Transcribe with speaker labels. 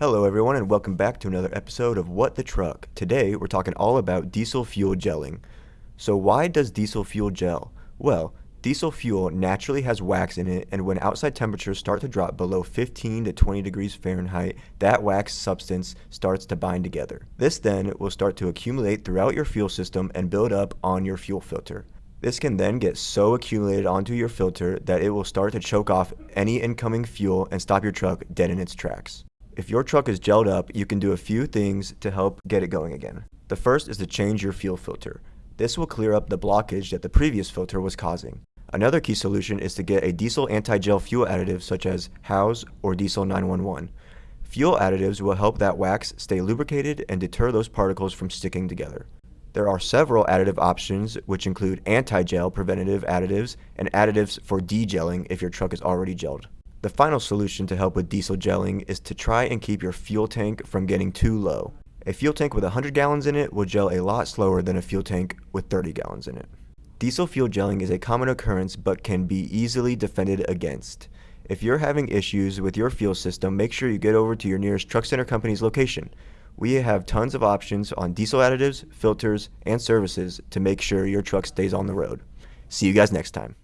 Speaker 1: Hello everyone and welcome back to another episode of What the Truck. Today we're talking all about diesel fuel gelling. So why does diesel fuel gel? Well, diesel fuel naturally has wax in it and when outside temperatures start to drop below 15 to 20 degrees Fahrenheit, that wax substance starts to bind together. This then will start to accumulate throughout your fuel system and build up on your fuel filter. This can then get so accumulated onto your filter that it will start to choke off any incoming fuel and stop your truck dead in its tracks. If your truck is gelled up, you can do a few things to help get it going again. The first is to change your fuel filter. This will clear up the blockage that the previous filter was causing. Another key solution is to get a diesel anti-gel fuel additive such as Howes or Diesel 911. Fuel additives will help that wax stay lubricated and deter those particles from sticking together. There are several additive options, which include anti-gel preventative additives and additives for degelling if your truck is already gelled. The final solution to help with diesel gelling is to try and keep your fuel tank from getting too low. A fuel tank with 100 gallons in it will gel a lot slower than a fuel tank with 30 gallons in it. Diesel fuel gelling is a common occurrence but can be easily defended against. If you're having issues with your fuel system, make sure you get over to your nearest Truck Center Companies location. We have tons of options on diesel additives, filters, and services to make sure your truck stays on the road. See you guys next time.